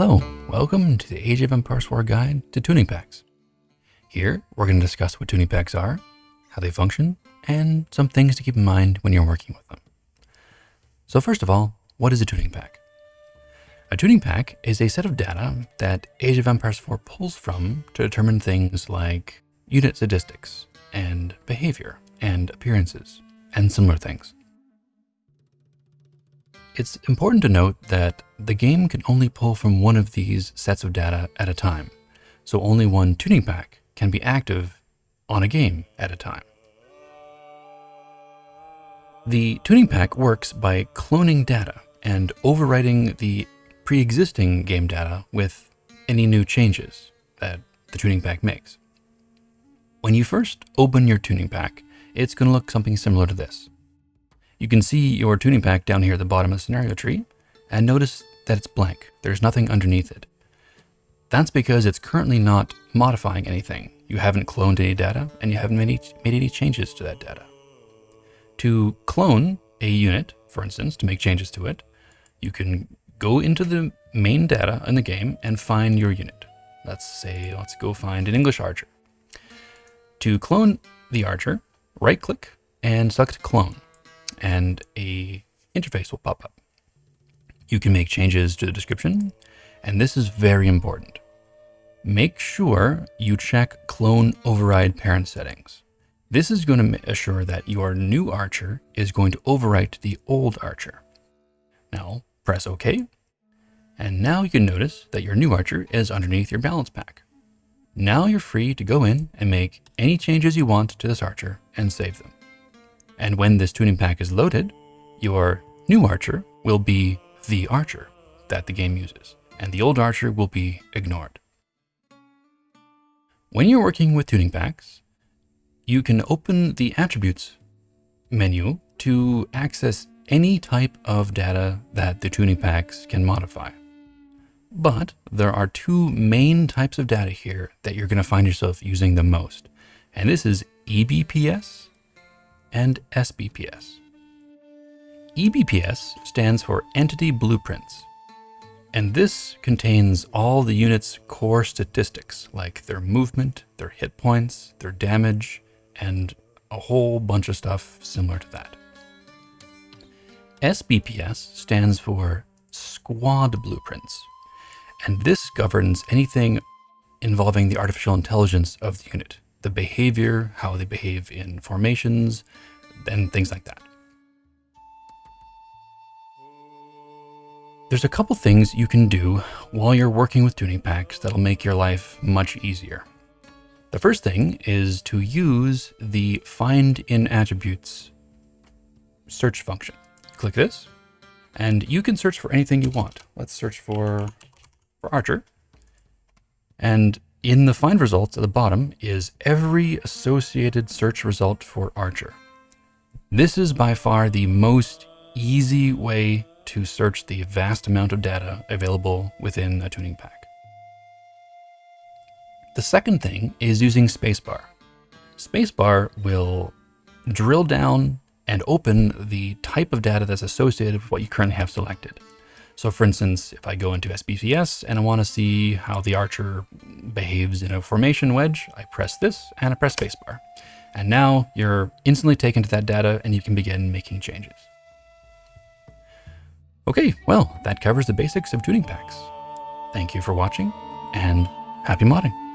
Hello, welcome to the Age of Empires 4 guide to tuning packs. Here, we're going to discuss what tuning packs are, how they function, and some things to keep in mind when you're working with them. So first of all, what is a tuning pack? A tuning pack is a set of data that Age of Empires 4 pulls from to determine things like unit statistics and behavior and appearances and similar things. It's important to note that the game can only pull from one of these sets of data at a time, so only one tuning pack can be active on a game at a time. The tuning pack works by cloning data and overwriting the pre-existing game data with any new changes that the tuning pack makes. When you first open your tuning pack, it's going to look something similar to this. You can see your tuning pack down here at the bottom of the scenario tree, and notice that it's blank. There's nothing underneath it. That's because it's currently not modifying anything. You haven't cloned any data, and you haven't made any, made any changes to that data. To clone a unit, for instance, to make changes to it, you can go into the main data in the game and find your unit. Let's say, let's go find an English archer. To clone the archer, right click and select clone and a interface will pop up. You can make changes to the description, and this is very important. Make sure you check clone override parent settings. This is going to assure that your new archer is going to overwrite the old archer. Now press OK, and now you can notice that your new archer is underneath your balance pack. Now you're free to go in and make any changes you want to this archer and save them. And when this tuning pack is loaded, your new archer will be the archer that the game uses, and the old archer will be ignored. When you're working with tuning packs, you can open the attributes menu to access any type of data that the tuning packs can modify. But there are two main types of data here that you're going to find yourself using the most. And this is EBPS and SBPS. EBPS stands for Entity Blueprints, and this contains all the unit's core statistics, like their movement, their hit points, their damage, and a whole bunch of stuff similar to that. SBPS stands for Squad Blueprints, and this governs anything involving the artificial intelligence of the unit, the behavior, how they behave in formations, and things like that. There's a couple things you can do while you're working with tuning packs that'll make your life much easier. The first thing is to use the find in attributes search function. Click this and you can search for anything you want. Let's search for, for Archer. And in the find results at the bottom is every associated search result for Archer. This is by far the most easy way to search the vast amount of data available within a tuning pack. The second thing is using spacebar. Spacebar will drill down and open the type of data that's associated with what you currently have selected. So for instance, if I go into SBPS and I want to see how the archer behaves in a formation wedge, I press this and I press spacebar. And now you're instantly taken to that data and you can begin making changes. Okay, well, that covers the basics of tuning packs. Thank you for watching and happy modding.